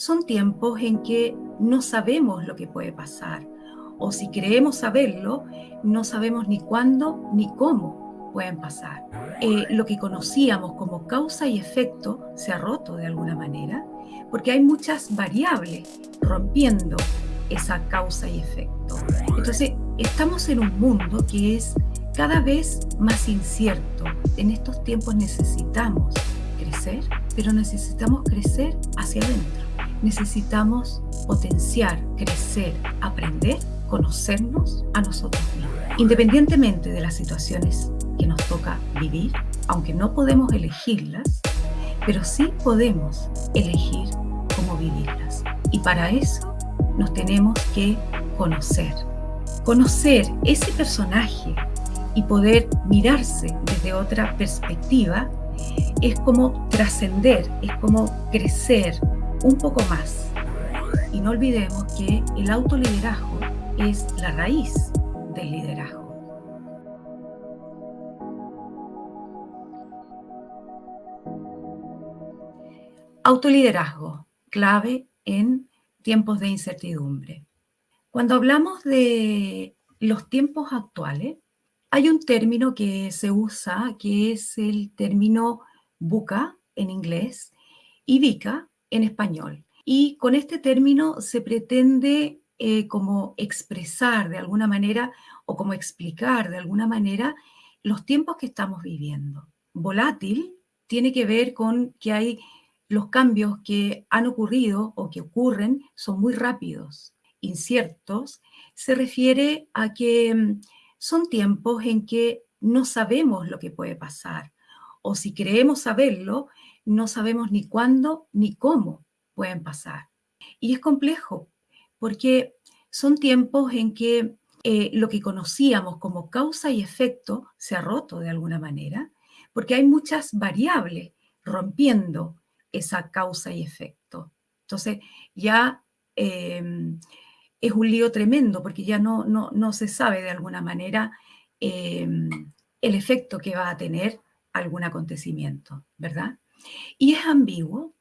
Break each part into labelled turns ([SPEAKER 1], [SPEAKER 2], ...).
[SPEAKER 1] son tiempos en que no sabemos lo que puede pasar, o si creemos saberlo, no sabemos ni cuándo ni cómo pueden pasar. Eh, lo que conocíamos como causa y efecto se ha roto de alguna manera, porque hay muchas variables rompiendo esa causa y efecto. Entonces, estamos en un mundo que es cada vez más incierto. En estos tiempos necesitamos crecer, pero necesitamos crecer hacia adentro. Necesitamos potenciar, crecer, aprender, conocernos a nosotros mismos. Independientemente de las situaciones que nos toca vivir, aunque no podemos elegirlas, pero sí podemos elegir cómo vivirlas. Y para eso nos tenemos que conocer. Conocer ese personaje y poder mirarse desde otra perspectiva es como trascender, es como crecer un poco más. Y no olvidemos que el autoliderazgo es la raíz del liderazgo. Autoliderazgo, clave en tiempos de incertidumbre. Cuando hablamos de los tiempos actuales, hay un término que se usa, que es el término buca en inglés y vica en español. Y con este término se pretende eh, como expresar de alguna manera o como explicar de alguna manera los tiempos que estamos viviendo. Volátil tiene que ver con que hay los cambios que han ocurrido o que ocurren son muy rápidos. Inciertos se refiere a que mm, son tiempos en que no sabemos lo que puede pasar, o si creemos saberlo, no sabemos ni cuándo ni cómo pueden pasar. Y es complejo, porque son tiempos en que eh, lo que conocíamos como causa y efecto se ha roto de alguna manera, porque hay muchas variables rompiendo esa causa y efecto. Entonces, ya em, es un lío tremendo porque ya no, no, se sabe de alguna manera em, el efecto que va a tener algún acontecimiento, ¿verdad? Y es ambiguo,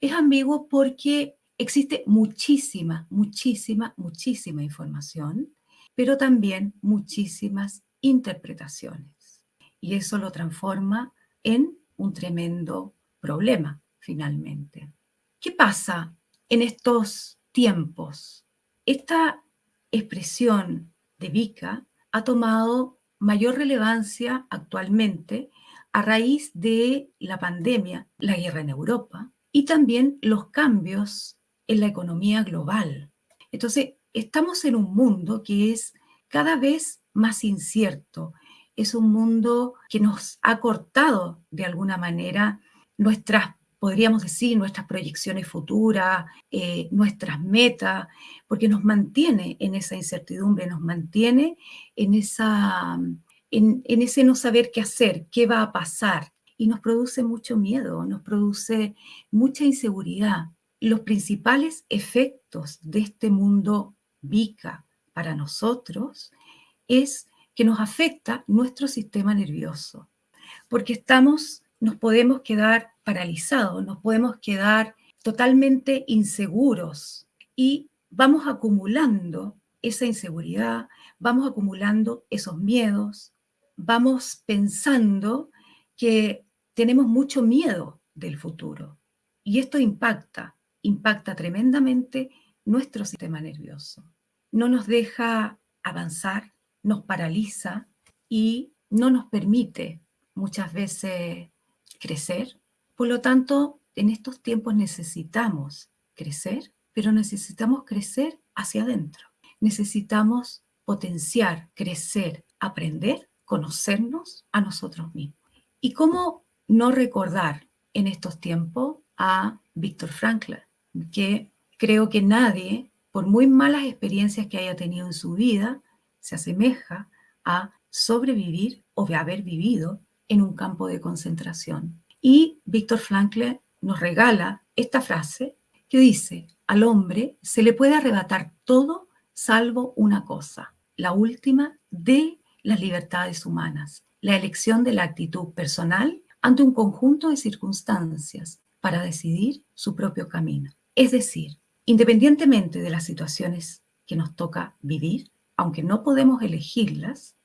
[SPEAKER 1] es ambiguo porque existe muchísima, muchísima, muchísima información, pero también muchísimas interpretaciones. Y eso lo transforma en un tremendo problema, finalmente. ¿Qué pasa en estos tiempos esta expresión de Vika ha tomado mayor relevancia actualmente a raíz de la pandemia, la guerra en Europa y también los cambios en la economía global. Entonces, estamos en un mundo que es cada vez más incierto, es un mundo que nos ha cortado de alguna manera nuestras podríamos decir, nuestras proyecciones futuras, eh, nuestras metas, porque nos mantiene en esa incertidumbre, nos mantiene en, esa, en, en ese no saber qué hacer, qué va a pasar, y nos produce mucho miedo, nos produce mucha inseguridad. Los principales efectos de este mundo VICA para nosotros es que nos afecta nuestro sistema nervioso, porque estamos nos podemos quedar paralizados, nos podemos quedar totalmente inseguros y vamos acumulando esa inseguridad, vamos acumulando esos miedos, vamos pensando que tenemos mucho miedo del futuro. Y esto impacta, impacta tremendamente nuestro sistema nervioso. No nos deja avanzar, nos paraliza y no nos permite muchas veces crecer. Por lo tanto, en estos tiempos necesitamos crecer, pero necesitamos crecer hacia adentro. Necesitamos potenciar, crecer, aprender, conocernos a nosotros mismos. ¿Y cómo no recordar en estos tiempos a Víctor Frankl, que creo que nadie, por muy malas experiencias que haya tenido en su vida, se asemeja a sobrevivir o de haber vivido en un campo de concentración. Y Víctor Frankl nos regala esta frase que dice, al hombre se le puede arrebatar todo salvo una cosa, la última de las libertades humanas, la elección de la actitud personal ante un conjunto de circunstancias para decidir su propio camino. Es decir, independientemente de las situaciones que nos toca vivir, aunque no podemos elegirlas,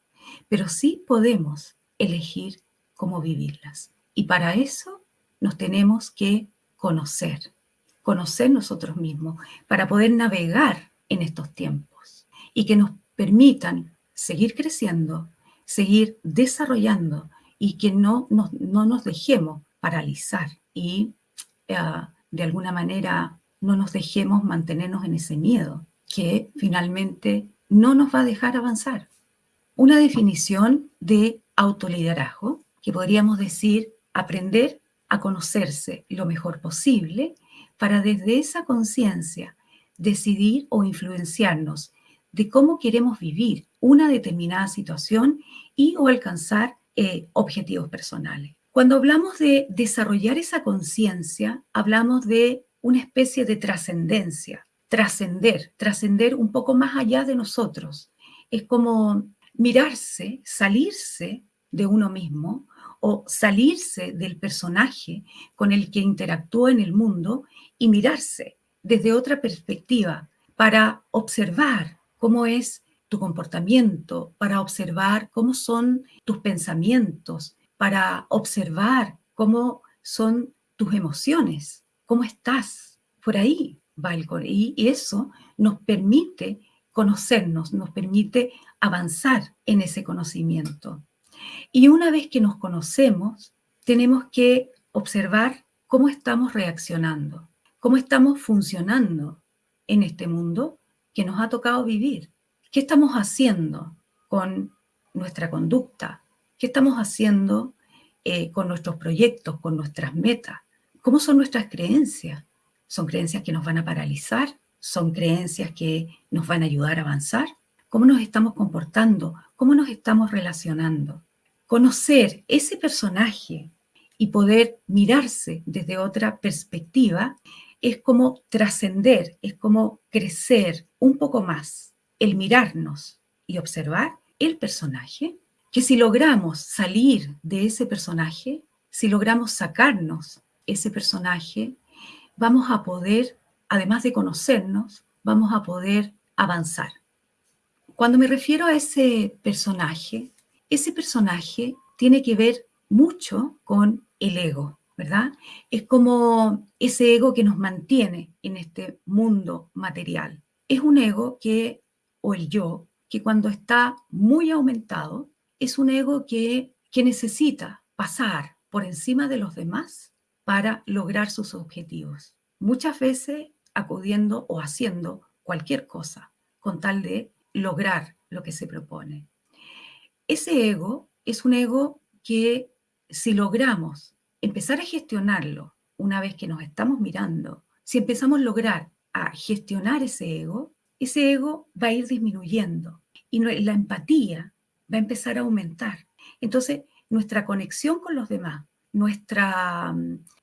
[SPEAKER 1] pero sí podemos elegir cómo vivirlas. Y para eso nos tenemos que conocer, conocer nosotros mismos, para poder navegar en estos tiempos y que nos permitan seguir creciendo, seguir desarrollando y que no nos, no nos dejemos paralizar y eh, de alguna manera no nos dejemos mantenernos en ese miedo que finalmente no nos va a dejar avanzar. Una definición de autoliderazgo que podríamos decir aprender a conocerse lo mejor posible para desde esa conciencia decidir o influenciarnos de cómo queremos vivir una determinada situación y o alcanzar eh, objetivos personales. Cuando hablamos de desarrollar esa conciencia, hablamos de una especie de trascendencia, trascender, trascender un poco más allá de nosotros. Es como mirarse, salirse de uno mismo o salirse del personaje con el que interactúa en el mundo y mirarse desde otra perspectiva para observar cómo es tu comportamiento, para observar cómo son tus pensamientos, para observar cómo son tus emociones, cómo estás. Por ahí va el y eso nos permite conocernos, nos permite avanzar en ese conocimiento. Y una vez que nos conocemos, tenemos que observar cómo estamos reaccionando, cómo estamos funcionando en este mundo que nos ha tocado vivir. ¿Qué estamos haciendo con nuestra conducta? ¿Qué estamos haciendo eh, con nuestros proyectos, con nuestras metas? ¿Cómo son nuestras creencias? ¿Son creencias que nos van a paralizar? ¿Son creencias que nos van a ayudar a avanzar? ¿Cómo nos estamos comportando? ¿Cómo nos estamos relacionando? Conocer ese personaje y poder mirarse desde otra perspectiva es como trascender, es como crecer un poco más, el mirarnos y observar el personaje, que si logramos salir de ese personaje, si logramos sacarnos ese personaje, vamos a poder, además de conocernos, vamos a poder avanzar. Cuando me refiero a ese personaje, ese personaje tiene que ver mucho con el ego, ¿verdad? Es como ese ego que nos mantiene en este mundo material. Es un ego que, o el yo, que cuando está muy aumentado, es un ego que, necesita pasar por encima de los demás para lograr sus objetivos. Muchas veces acudiendo o haciendo cualquier cosa con tal de lograr lo que se propone. Ese ego es un ego que si logramos empezar a gestionarlo una vez que nos estamos mirando, si empezamos a lograr a gestionar ese ego, ese ego va a ir disminuyendo y la empatía va a empezar a aumentar. Entonces, nuestra conexión con los demás, nuestra,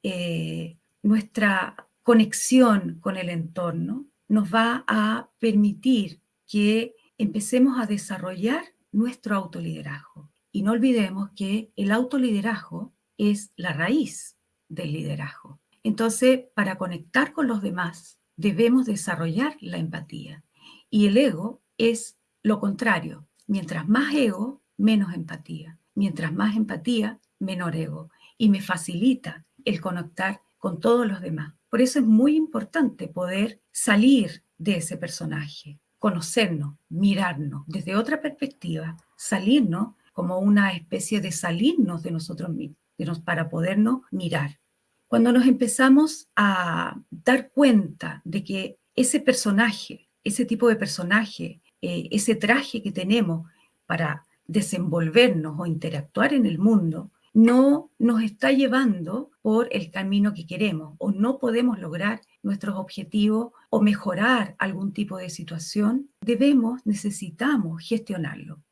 [SPEAKER 1] eh, nuestra conexión con el entorno, nos va a permitir que empecemos a desarrollar nuestro autoliderazgo. Y no olvidemos que el autoliderazgo es la raíz del liderazgo. Entonces, para conectar con los demás, debemos desarrollar la empatía. Y el ego es lo contrario. Mientras más ego, menos empatía. Mientras más empatía, menor ego. Y me facilita el conectar con todos los demás. Por eso es muy importante poder salir de ese personaje, conocernos, mirarnos desde otra perspectiva, salirnos como una especie de salirnos de nosotros mismos, para podernos mirar. Cuando nos empezamos a dar cuenta de que ese personaje, ese tipo de personaje, eh, ese traje que tenemos para desenvolvernos o interactuar en el mundo, no nos está llevando por el camino que queremos o no podemos lograr nuestros objetivos o mejorar algún tipo de situación, debemos, necesitamos gestionarlo.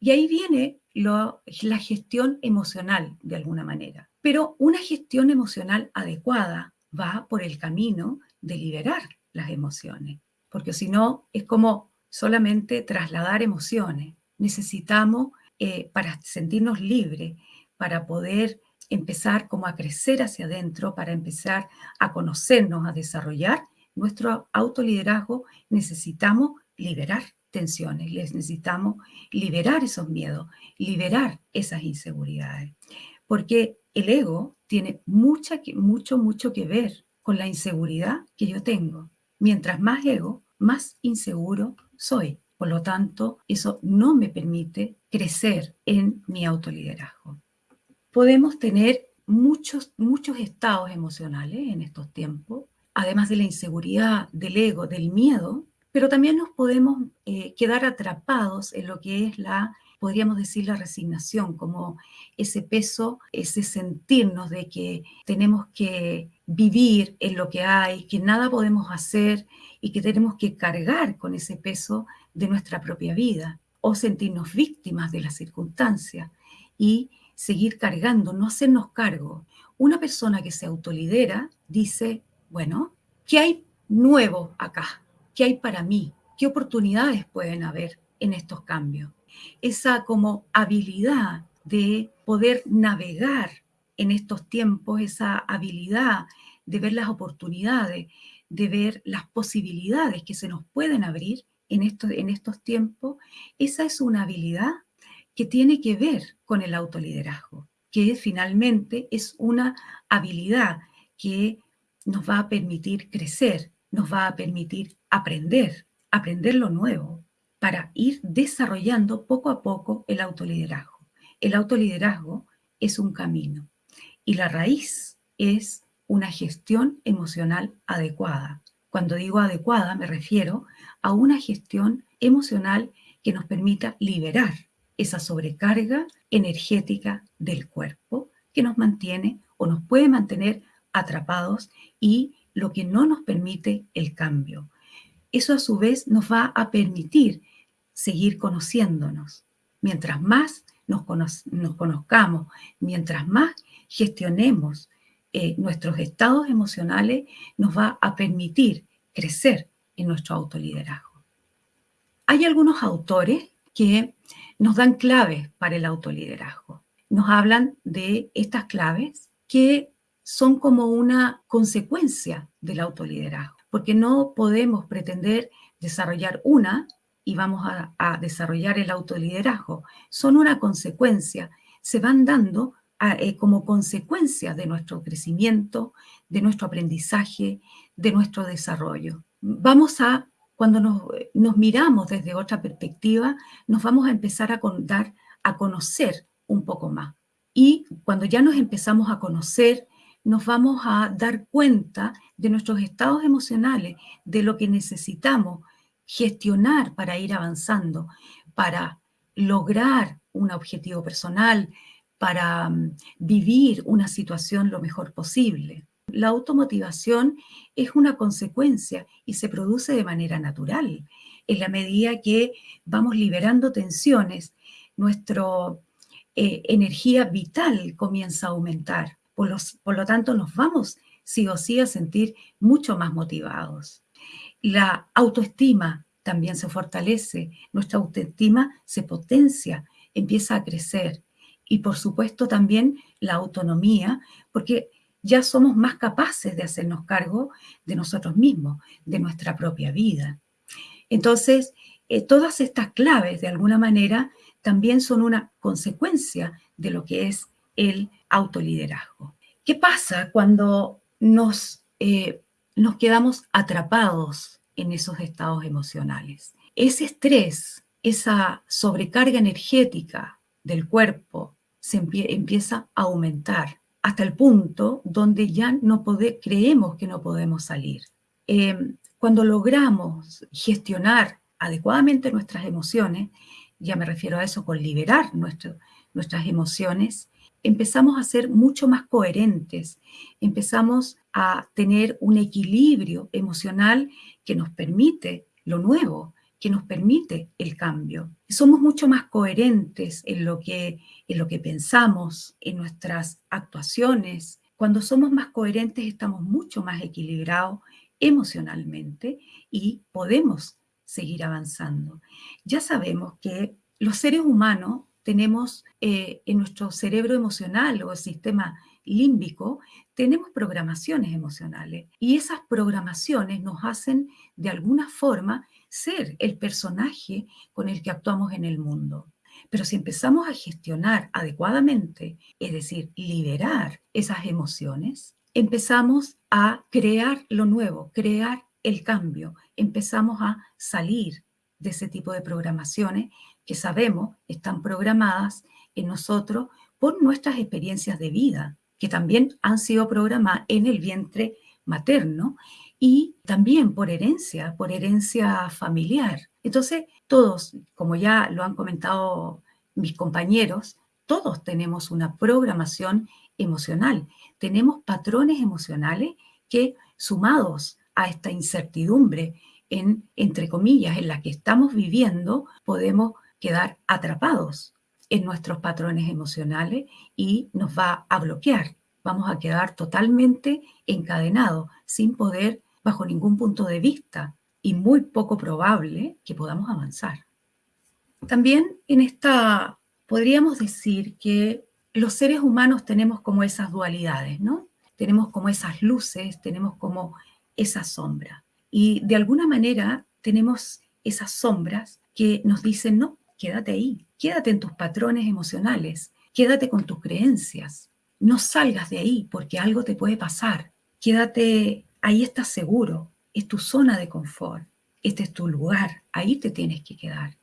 [SPEAKER 1] Y ahí viene la gestión emocional de alguna manera. Pero una gestión emocional adecuada va por el camino de liberar las emociones, porque si no es como solamente trasladar emociones. Necesitamos, eh, para sentirnos libres, para poder empezar como a crecer hacia adentro, para empezar a conocernos, a desarrollar, nuestro autoliderazgo, necesitamos liberar tensiones, les necesitamos liberar esos miedos, liberar esas inseguridades. Porque el ego tiene mucha, mucho, mucho que ver con la inseguridad que yo tengo. Mientras más ego, más inseguro soy. Por lo tanto, eso no me permite crecer en mi autoliderazgo. Podemos tener muchos, muchos estados emocionales en estos tiempos, además de la inseguridad, del ego, del miedo, pero también nos podemos eh, quedar atrapados en lo que es la, podríamos decir, la resignación, como ese peso, ese sentirnos de que tenemos que vivir en lo que hay, que nada podemos hacer y que tenemos que cargar con ese peso de nuestra propia vida o sentirnos víctimas de las circunstancias y seguir cargando, no hacernos cargo. Una persona que se autolidera dice, bueno, ¿qué hay nuevo acá? ¿Qué hay para mí? ¿Qué oportunidades pueden haber en estos cambios? Esa como habilidad de poder navegar en estos tiempos, esa habilidad de ver las oportunidades, de ver las posibilidades que se nos pueden abrir en estos, en estos tiempos, esa es una habilidad que tiene que ver con el autoliderazgo, que finalmente es una habilidad que nos va a permitir crecer, nos va a permitir aprender, aprender lo nuevo, para ir desarrollando poco a poco el autoliderazgo. El autoliderazgo es un camino y la raíz es una gestión emocional adecuada. Cuando digo adecuada me refiero a una gestión emocional que nos permita liberar esa sobrecarga energética del cuerpo que nos mantiene o nos puede mantener atrapados y lo que no nos permite el cambio. Eso a su vez nos va a permitir seguir conociéndonos. Mientras más nos, conozcamos, mientras más gestionemos eh, nuestros estados emocionales, nos va a permitir crecer en nuestro autoliderazgo. Hay algunos autores que nos dan claves para el autoliderazgo. Nos hablan de estas claves que son como una consecuencia del autoliderazgo, porque no podemos pretender desarrollar una y vamos a, desarrollar el autoliderazgo. Son una consecuencia, se van dando eh, como consecuencia de nuestro crecimiento, de nuestro aprendizaje, de nuestro desarrollo. Vamos a, cuando nos, nos miramos desde otra perspectiva, nos vamos a empezar a dar a conocer un poco más. Y cuando ya nos empezamos a conocer, nos vamos a dar cuenta de nuestros estados emocionales, de lo que necesitamos gestionar para ir avanzando, para lograr un objetivo personal, para mm, vivir una situación lo mejor posible. La automotivación es una consecuencia y se produce de manera natural. En la medida que vamos liberando tensiones, nuestra eh, energía vital comienza a aumentar. Por, lo tanto, nos vamos sí o sí a sentir mucho más motivados. La autoestima también se fortalece, nuestra autoestima se potencia, empieza a crecer. Y por supuesto también la autonomía, porque ya somos más capaces de hacernos cargo de nosotros mismos, de nuestra propia vida. Entonces, eh, todas estas claves, de alguna manera, también son una consecuencia de lo que es el autoliderazgo. ¿Qué pasa cuando nos, eh, nos quedamos atrapados en esos estados emocionales? Ese estrés, esa sobrecarga energética del cuerpo se empieza a aumentar hasta el punto donde ya no creemos que no podemos salir. Em, cuando logramos gestionar adecuadamente nuestras emociones, ya me refiero a eso con liberar nuestras emociones, empezamos a ser mucho más coherentes, empezamos a tener un equilibrio emocional que nos permite lo nuevo, que nos permite el cambio. Somos mucho más coherentes en lo que, en lo que pensamos, en nuestras actuaciones. Cuando somos más coherentes estamos mucho más equilibrados emocionalmente y podemos seguir avanzando. Ya sabemos que los seres humanos tenemos eh, en nuestro cerebro emocional o el sistema límbico, tenemos programaciones emocionales y esas programaciones nos hacen de alguna forma ser el personaje con el que actuamos en el mundo. Pero si empezamos a gestionar adecuadamente, es decir, liberar esas emociones, empezamos a crear lo nuevo, crear el cambio, empezamos a salir de ese tipo de programaciones que sabemos están programadas en nosotros por nuestras experiencias de vida, que también han sido programadas en el vientre materno y también por herencia, por herencia familiar. Entonces, todos, como ya lo han comentado mis compañeros, todos tenemos una programación emocional, tenemos patrones emocionales que sumados a esta incertidumbre en, entre comillas, en la que estamos viviendo, podemos quedar atrapados en nuestros patrones emocionales y nos va a bloquear. Vamos a quedar totalmente encadenados, sin poder, bajo ningún punto de vista, y muy poco probable que podamos avanzar. También en esta, podríamos decir que los seres humanos tenemos como esas dualidades, ¿no? Tenemos como esas luces, tenemos como esa sombra. Y de alguna manera tenemos esas sombras que nos dicen, no, quédate ahí, quédate en tus patrones emocionales, quédate con tus creencias, no salgas de ahí porque algo te puede pasar, quédate, ahí estás seguro, es tu zona de confort, este es tu lugar, ahí te tienes que quedar.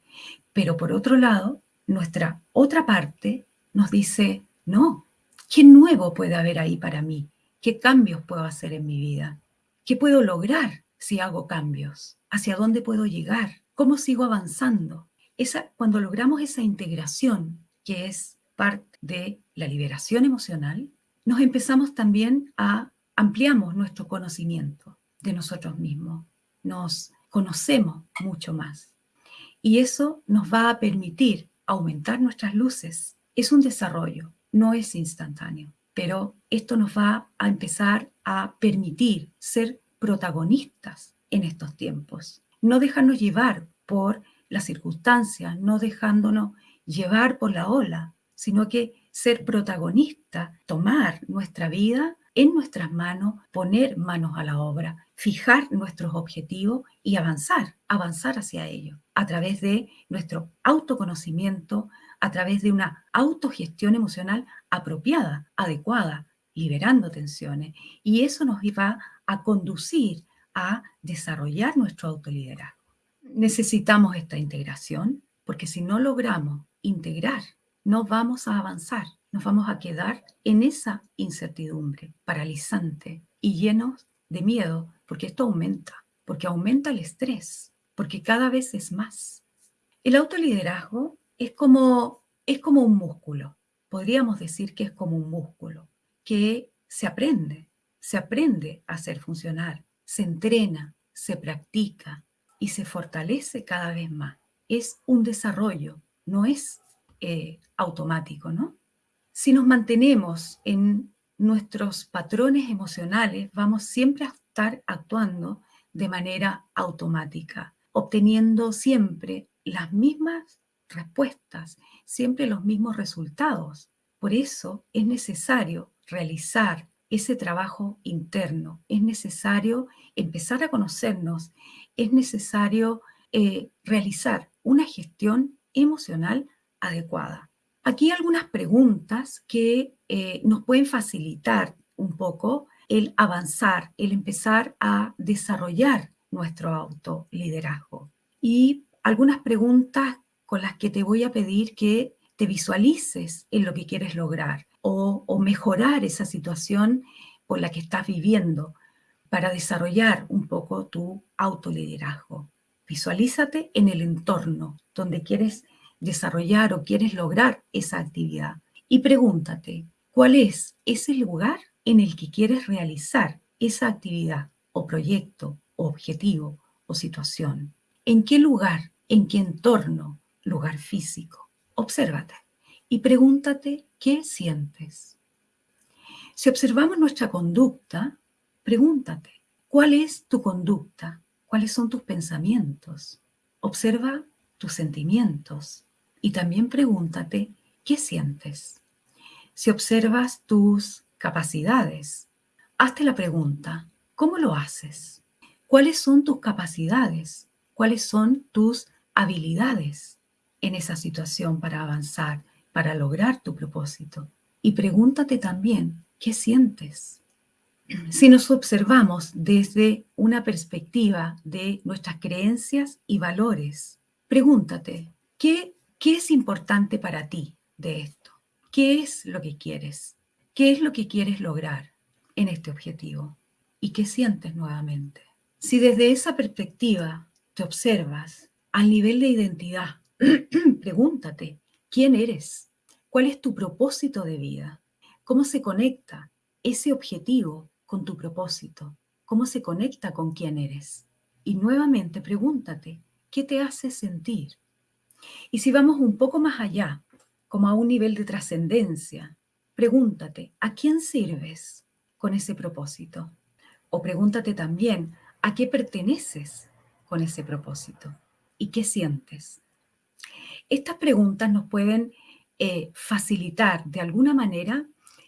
[SPEAKER 1] Pero por otro lado, nuestra otra parte nos dice, no, ¿qué nuevo puede haber ahí para mí? ¿Qué cambios puedo hacer en mi vida? ¿Qué puedo lograr si hago cambios? ¿Hacia dónde puedo llegar? ¿Cómo sigo avanzando? Esa, cuando logramos esa integración, que es parte de la liberación emocional, nos empezamos también a ampliamos nuestro conocimiento de nosotros mismos, nos conocemos mucho más. Y eso nos va a permitir aumentar nuestras luces. Es un desarrollo, no es instantáneo, pero esto nos va a empezar a permitir ser protagonistas en estos tiempos. No dejarnos llevar por las circunstancias, no dejándonos llevar por la ola, sino que ser protagonista, tomar nuestra vida en nuestras manos, poner manos a la obra, fijar nuestros objetivos y avanzar, avanzar hacia ellos a través de nuestro autoconocimiento, a través de una autogestión emocional apropiada, adecuada, liberando tensiones. Y eso nos va a conducir a desarrollar nuestro autoliderazgo necesitamos esta integración, porque si no logramos integrar, no vamos a avanzar, nos vamos a quedar en esa incertidumbre paralizante y llenos de miedo, porque esto aumenta, porque aumenta el estrés, porque cada vez es más. El autoliderazgo es como, es como un músculo, podríamos decir que es como un músculo, que se aprende, se aprende a hacer funcionar, se entrena, se practica, y se fortalece cada vez más. Es un desarrollo, no es eh, automático, ¿no? Si nos mantenemos en nuestros patrones emocionales, vamos siempre a estar actuando de manera automática, obteniendo siempre las mismas respuestas, siempre los mismos resultados. Por eso es necesario realizar ese trabajo interno, es necesario empezar a conocernos es necesario eh, realizar una gestión emocional adecuada. Aquí algunas preguntas que eh, nos pueden facilitar un poco el avanzar, el empezar a desarrollar nuestro autoliderazgo. Y algunas preguntas con las que te voy a pedir que te visualices en lo que quieres lograr o, o mejorar esa situación por la que estás viviendo para desarrollar un poco tu autoliderazgo. Visualízate en el entorno donde quieres desarrollar o quieres lograr esa actividad y pregúntate, ¿cuál es ese lugar en el que quieres realizar esa actividad o proyecto o objetivo o situación? ¿En qué lugar, en qué entorno, lugar físico? Obsérvate y pregúntate qué sientes. Si observamos nuestra conducta, Pregúntate, ¿cuál es tu conducta? ¿Cuáles son tus pensamientos? Observa tus sentimientos y también pregúntate, ¿qué sientes? Si observas tus capacidades. Hazte la pregunta, ¿cómo lo haces? ¿Cuáles son tus capacidades? ¿Cuáles son tus habilidades en esa situación para avanzar, para lograr tu propósito? Y pregúntate también, ¿qué sientes? Si nos observamos desde una perspectiva de nuestras creencias y valores, pregúntate, ¿qué, qué es importante para ti de esto? ¿Qué es lo que quieres? ¿Qué es lo que quieres lograr en este objetivo? ¿Y qué sientes nuevamente? Si desde esa perspectiva te observas al nivel de identidad, pregúntate, ¿quién eres? ¿Cuál es tu propósito de vida? ¿Cómo se conecta ese objetivo con tu propósito? ¿Cómo se conecta con quién eres? Y nuevamente pregúntate, ¿qué te hace sentir? Y si vamos un poco más allá, como a un nivel de trascendencia, Pregúntate, ¿a quién sirves con ese propósito? O pregúntate también, ¿a qué perteneces con ese propósito? ¿Y qué sientes? Estas preguntas nos pueden eh, facilitar de alguna manera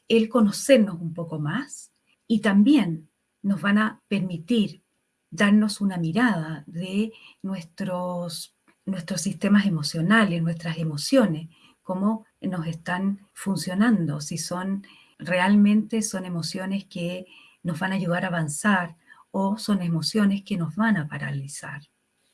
[SPEAKER 1] el conocernos un poco más y también nos van a permitir darnos una mirada de nuestros, nuestros sistemas emocionales, nuestras emociones, cómo nos están funcionando, si son realmente son emociones que nos van a ayudar a avanzar o son emociones que nos van a paralizar.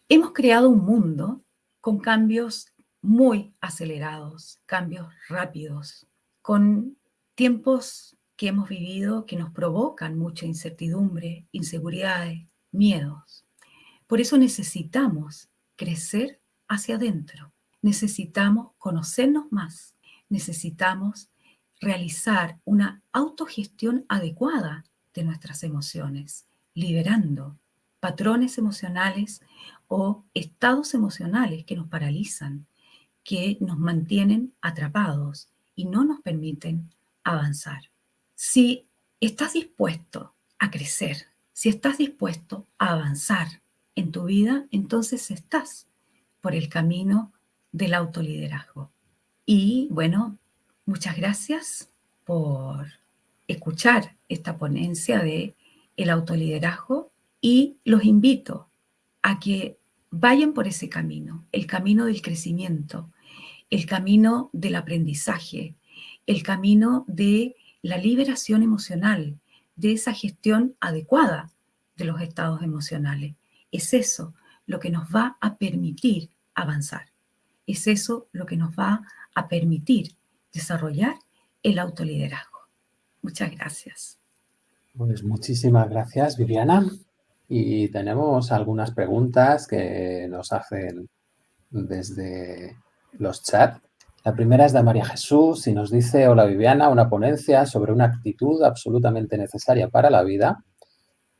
[SPEAKER 1] Hemos creado un mundo con cambios muy acelerados, cambios rápidos, con tiempos que hemos vivido que nos provocan mucha incertidumbre, inseguridades, miedos. Por eso necesitamos crecer hacia adentro, necesitamos conocernos más, necesitamos realizar una autogestión adecuada de nuestras emociones, liberando patrones emocionales o estados emocionales que nos paralizan, que nos mantienen atrapados y no nos permiten avanzar. Si estás dispuesto a crecer, si estás dispuesto a avanzar en tu vida, entonces estás por el camino del autoliderazgo. Y bueno, muchas gracias por escuchar esta ponencia de el autoliderazgo y los invito a que vayan por ese camino, el camino del crecimiento, el camino del aprendizaje, el camino de la liberación emocional, de esa gestión adecuada de los estados emocionales. Es eso lo que nos va a permitir avanzar. Es eso lo que nos va a permitir desarrollar el autoliderazgo. Muchas gracias.
[SPEAKER 2] Pues muchísimas gracias, Viviana. Y tenemos algunas preguntas que nos hacen desde los chats. La primera es de María Jesús y nos dice, hola Viviana, una ponencia sobre una actitud absolutamente necesaria para la vida.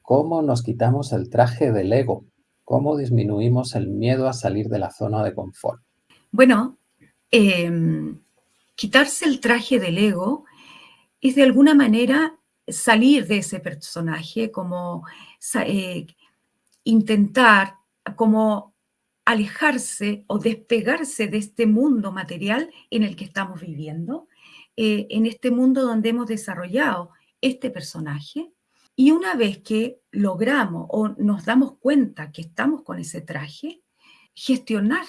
[SPEAKER 2] ¿Cómo nos quitamos el traje del ego? ¿Cómo disminuimos el miedo a salir de la zona de confort?
[SPEAKER 1] Bueno, em, quitarse el traje del ego es de alguna manera salir de ese personaje, como eh, intentar, como alejarse o despegarse de este mundo material en el que estamos viviendo, eh, en este mundo donde hemos desarrollado este personaje. Y una vez que logramos o nos damos cuenta que estamos con ese traje, gestionar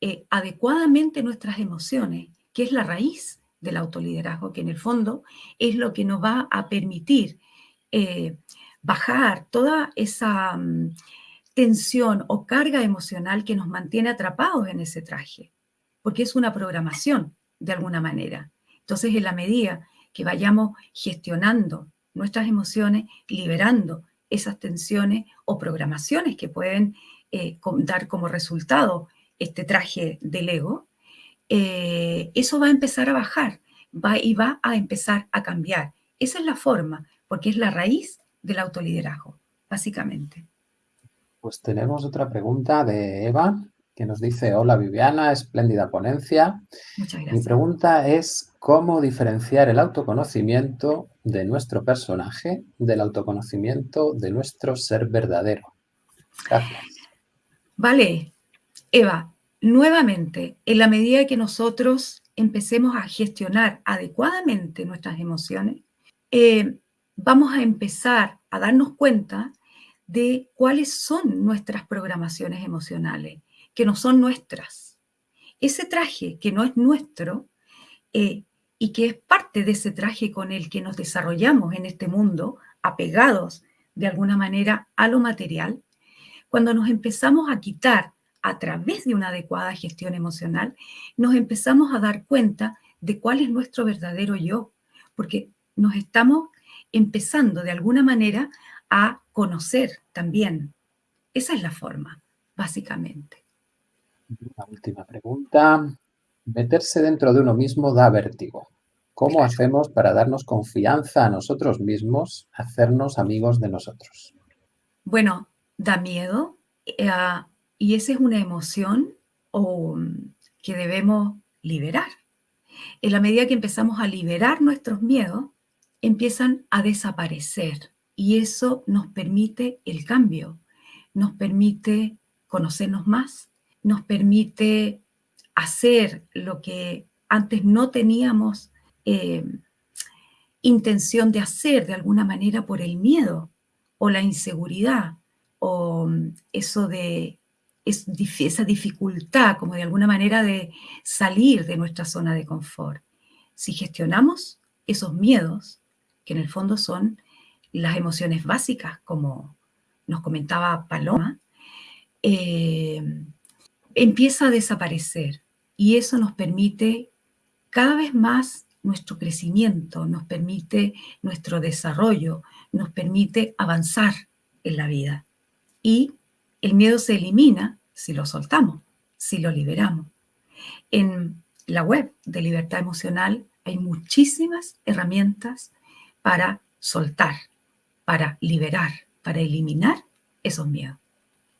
[SPEAKER 1] eh, adecuadamente nuestras emociones, que es la raíz del autoliderazgo, que en el fondo es lo que nos va a permitir eh, bajar toda esa mm, tensión o carga emocional que nos mantiene atrapados en ese traje, porque es una programación de alguna manera. Entonces, en la medida que vayamos gestionando nuestras emociones, liberando esas tensiones o programaciones que pueden eh, dar como resultado este traje del ego, eh, eso va a empezar a bajar va, y va a empezar a cambiar. Esa es la forma, porque es la raíz del autoliderazgo, básicamente.
[SPEAKER 2] Pues tenemos otra pregunta de Eva, que nos dice, hola Viviana, espléndida ponencia.
[SPEAKER 1] Muchas gracias.
[SPEAKER 2] Mi pregunta es, ¿cómo diferenciar el autoconocimiento de nuestro personaje del autoconocimiento de nuestro ser verdadero? Gracias.
[SPEAKER 1] Vale, Eva, nuevamente, en la medida que nosotros empecemos a gestionar adecuadamente nuestras emociones, eh, vamos a empezar a darnos cuenta de cuáles son nuestras programaciones emocionales, que no son nuestras. Ese traje que no es nuestro eh, y que es parte de ese traje con el que nos desarrollamos en este mundo, apegados de alguna manera a lo material, cuando nos empezamos a quitar a través de una adecuada gestión emocional, nos empezamos a dar cuenta de cuál es nuestro verdadero yo, porque nos estamos empezando de alguna manera a conocer también. Esa es la forma, básicamente.
[SPEAKER 2] La última pregunta. Meterse dentro de uno mismo da vértigo. ¿Cómo hacemos para darnos confianza a nosotros mismos, hacernos amigos de nosotros?
[SPEAKER 1] Bueno, da miedo eh, y esa es una emoción que debemos liberar. En la medida que empezamos a liberar nuestros miedos, empiezan a desaparecer y eso nos permite el cambio, nos permite conocernos más, nos permite hacer lo que antes no teníamos eh, intención de hacer de alguna manera por el miedo o la inseguridad o mm, eso de esa dificultad como de alguna manera de salir de nuestra zona de confort. Si gestionamos esos miedos, que en el fondo son las emociones básicas, como nos comentaba Paloma, eh, empieza a desaparecer y eso nos permite cada vez más nuestro crecimiento, nos permite nuestro desarrollo, nos permite avanzar en la vida. Y el miedo se elimina si lo soltamos, si lo liberamos. En la web de Libertad Emocional hay muchísimas herramientas para soltar, para liberar, para eliminar esos miedos.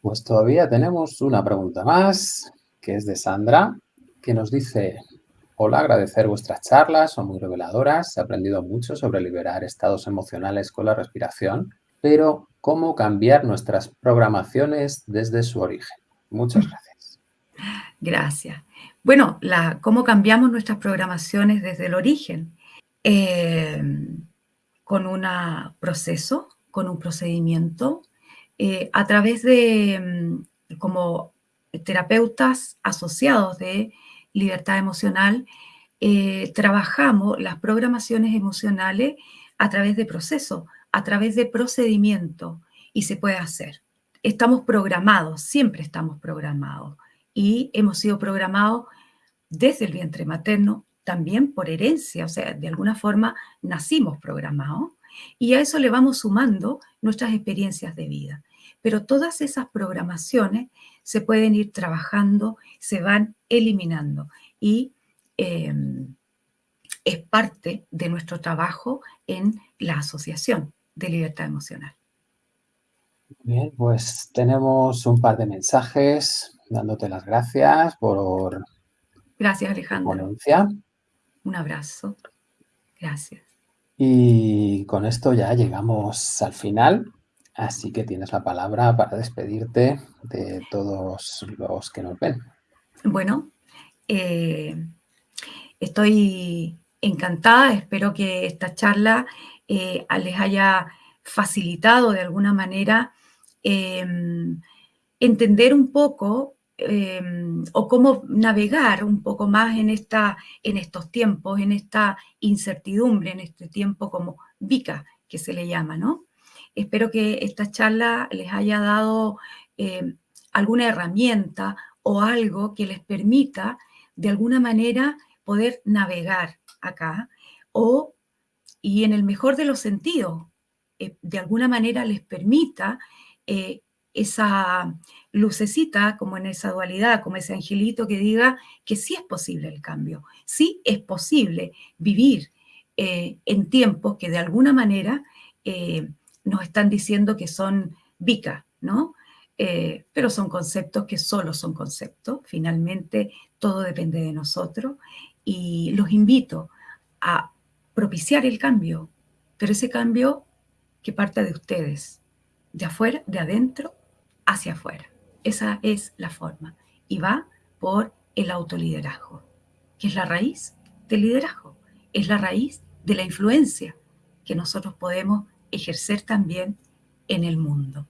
[SPEAKER 2] Pues todavía tenemos una pregunta más, que es de Sandra, que nos dice, hola, agradecer vuestras charlas, son muy reveladoras, he aprendido mucho sobre liberar estados emocionales con la respiración, pero ¿cómo cambiar nuestras programaciones desde su origen? Muchas gracias.
[SPEAKER 1] Gracias. Bueno, la, ¿cómo cambiamos nuestras programaciones desde el origen? Eh, con un proceso, con un procedimiento, eh, a través de, mm, como terapeutas asociados de libertad emocional, eh, trabajamos las programaciones emocionales a través de proceso, a través de procedimiento, y se puede hacer. Estamos programados, siempre estamos programados, y hemos sido programados desde el vientre materno también por herencia, o sea, de alguna forma nacimos programados y a eso le vamos sumando nuestras experiencias de vida. Pero todas esas programaciones se pueden ir trabajando, se van eliminando y em, es parte de nuestro trabajo en la Asociación de Libertad Emocional.
[SPEAKER 2] Bien, pues tenemos un par de mensajes dándote las gracias por
[SPEAKER 1] Gracias, Alejandro. Un abrazo. Gracias.
[SPEAKER 2] Y con esto ya llegamos al final, así que tienes la palabra para despedirte de todos los que nos ven.
[SPEAKER 1] Bueno, eh, estoy encantada, espero que esta charla eh, les haya facilitado de alguna manera eh, entender un poco Em, o cómo navegar un poco más en, esta, en estos tiempos, en esta incertidumbre, en este tiempo como VICA, que se le llama, ¿no? Espero que esta charla les haya dado em, alguna herramienta o algo que les permita de alguna manera poder navegar acá o, y en el mejor de los sentidos, eh, de alguna manera les permita eh, esa lucecita, como en esa dualidad, como ese angelito que diga que sí es posible el cambio, sí es posible vivir eh, en tiempos que de alguna manera eh, nos están diciendo que son vica, ¿no? Eh, pero son conceptos que solo son conceptos, finalmente todo depende de nosotros y los invito a propiciar el cambio, pero ese cambio que parte de ustedes, de afuera, de adentro hacia afuera. Esa es la forma. Y va por el autoliderazgo, que es la raíz del liderazgo, es la raíz de la influencia, que nosotros podemos ejercer también en el mundo.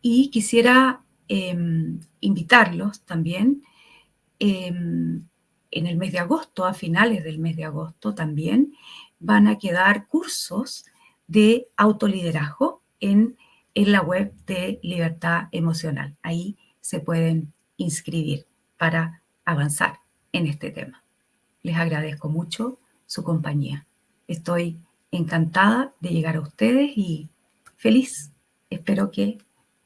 [SPEAKER 1] Y quisiera em, invitarlos también em, en el mes de agosto, a finales del mes de agosto también, van a quedar cursos de autoliderazgo en, en la web de Libertad Emocional. Ahí se pueden inscribir para avanzar en este tema. Les agradezco mucho su compañía. Estoy encantada de llegar a ustedes y feliz. Espero que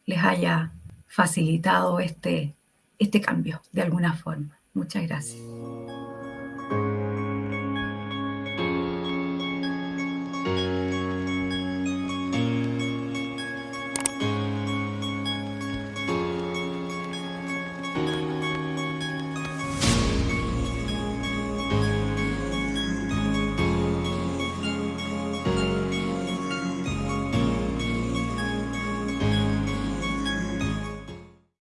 [SPEAKER 1] les haya facilitado este, este cambio de alguna forma. Muchas gracias.